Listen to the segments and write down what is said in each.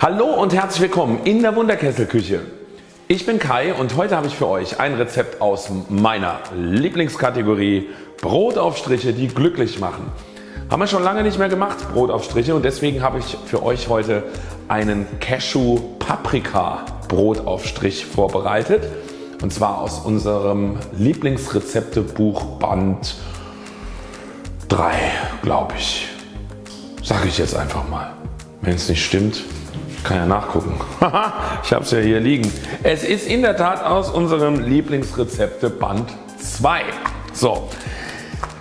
Hallo und herzlich willkommen in der Wunderkesselküche. Ich bin Kai und heute habe ich für euch ein Rezept aus meiner Lieblingskategorie Brotaufstriche die glücklich machen. Haben wir schon lange nicht mehr gemacht Brotaufstriche und deswegen habe ich für euch heute einen Cashew Paprika Brotaufstrich vorbereitet und zwar aus unserem Lieblingsrezeptebuch Band 3 glaube ich. Sage ich jetzt einfach mal. Wenn es nicht stimmt kann ja nachgucken. ich habe es ja hier liegen. Es ist in der Tat aus unserem Lieblingsrezepte Band 2. So,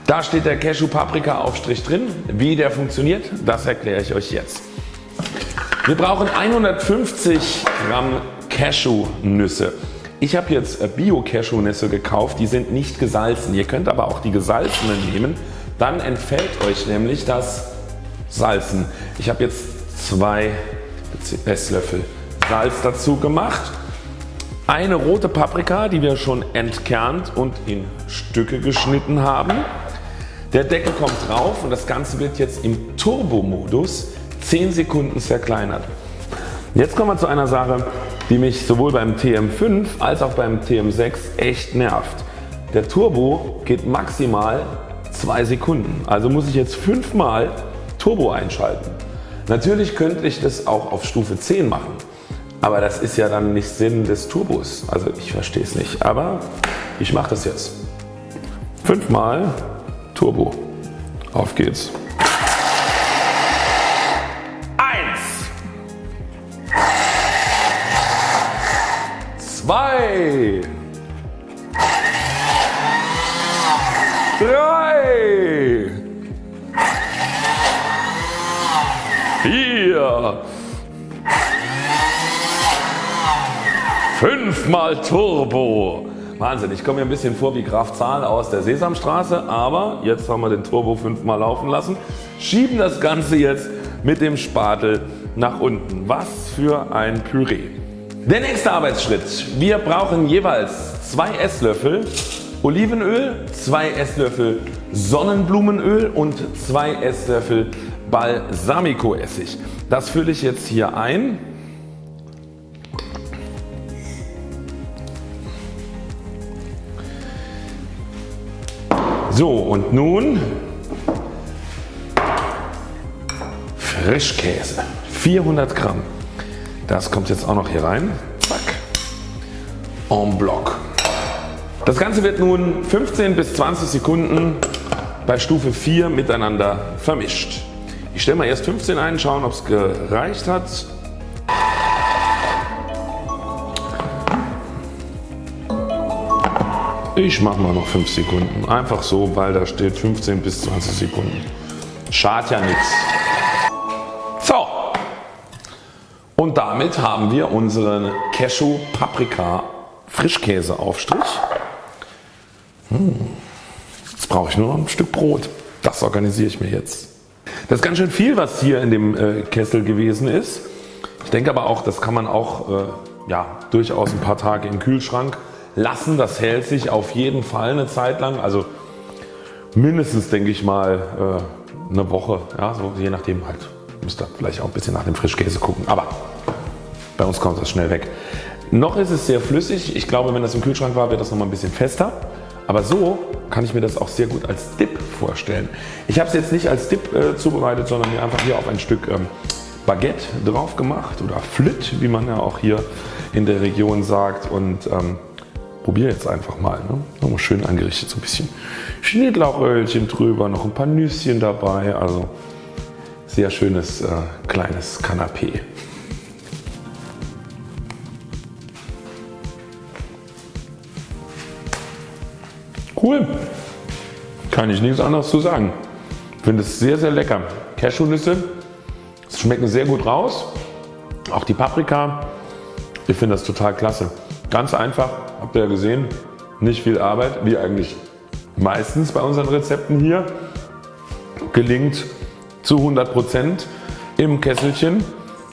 da steht der Cashew Paprika Aufstrich drin. Wie der funktioniert, das erkläre ich euch jetzt. Wir brauchen 150 Gramm Cashewnüsse. Ich habe jetzt äh, Bio Cashewnüsse gekauft, die sind nicht gesalzen. Ihr könnt aber auch die gesalzenen nehmen, dann entfällt euch nämlich das Salzen. Ich habe jetzt zwei Esslöffel Salz dazu gemacht. Eine rote Paprika die wir schon entkernt und in Stücke geschnitten haben. Der Deckel kommt drauf und das Ganze wird jetzt im Turbo Modus 10 Sekunden zerkleinert. Jetzt kommen wir zu einer Sache die mich sowohl beim TM5 als auch beim TM6 echt nervt. Der Turbo geht maximal 2 Sekunden. Also muss ich jetzt 5 mal Turbo einschalten. Natürlich könnte ich das auch auf Stufe 10 machen, aber das ist ja dann nicht Sinn des Turbos. Also ich verstehe es nicht, aber ich mache das jetzt. Fünfmal Turbo. Auf geht's. Eins. Zwei. Drei. Fünfmal Turbo. Wahnsinn, ich komme mir ein bisschen vor wie Graf Zahl aus der Sesamstraße, aber jetzt haben wir den Turbo fünfmal laufen lassen. Schieben das Ganze jetzt mit dem Spatel nach unten. Was für ein Püree. Der nächste Arbeitsschritt. Wir brauchen jeweils zwei Esslöffel Olivenöl, zwei Esslöffel Sonnenblumenöl und zwei Esslöffel Balsamico Essig. Das fülle ich jetzt hier ein. So und nun Frischkäse 400 Gramm. Das kommt jetzt auch noch hier rein. Zack. En bloc. Das Ganze wird nun 15 bis 20 Sekunden bei Stufe 4 miteinander vermischt. Ich stelle mal erst 15 ein, schauen ob es gereicht hat. Ich mache mal noch 5 Sekunden. Einfach so, weil da steht 15 bis 20 Sekunden. Schadet ja nichts. So. Und damit haben wir unseren Cashew Paprika Frischkäse Aufstrich. Hm. Jetzt brauche ich nur noch ein Stück Brot. Das organisiere ich mir jetzt. Das ist ganz schön viel was hier in dem äh, Kessel gewesen ist. Ich denke aber auch das kann man auch äh, ja, durchaus ein paar Tage im Kühlschrank lassen. Das hält sich auf jeden Fall eine Zeit lang. Also mindestens denke ich mal äh, eine Woche. Ja, so je nachdem halt. Müsst ihr vielleicht auch ein bisschen nach dem Frischkäse gucken. Aber bei uns kommt das schnell weg. Noch ist es sehr flüssig. Ich glaube wenn das im Kühlschrank war wird das noch mal ein bisschen fester. Aber so kann ich mir das auch sehr gut als Dip vorstellen. Ich habe es jetzt nicht als Dip äh, zubereitet, sondern mir einfach hier auf ein Stück ähm, Baguette drauf gemacht oder Flit, wie man ja auch hier in der Region sagt und ähm, probiere jetzt einfach mal. Ne? Nochmal schön angerichtet, so ein bisschen Schnittlauchölchen drüber, noch ein paar Nüsschen dabei. Also sehr schönes äh, kleines Kanapee. Cool. Kann ich nichts anderes zu sagen. Finde es sehr sehr lecker. Cashewnüsse schmecken sehr gut raus. Auch die Paprika. Ich finde das total klasse. Ganz einfach, habt ihr ja gesehen, nicht viel Arbeit, wie eigentlich meistens bei unseren Rezepten hier. Gelingt zu 100% im Kesselchen.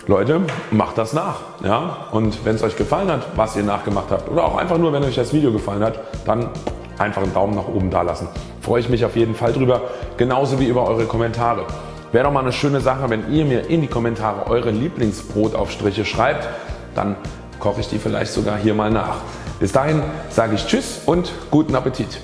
Leute macht das nach. Ja? Und wenn es euch gefallen hat was ihr nachgemacht habt oder auch einfach nur wenn euch das Video gefallen hat dann einfach einen Daumen nach oben da lassen. Freue ich mich auf jeden Fall drüber, genauso wie über eure Kommentare. Wäre doch mal eine schöne Sache wenn ihr mir in die Kommentare eure Lieblingsbrotaufstriche schreibt, dann koche ich die vielleicht sogar hier mal nach. Bis dahin sage ich Tschüss und guten Appetit.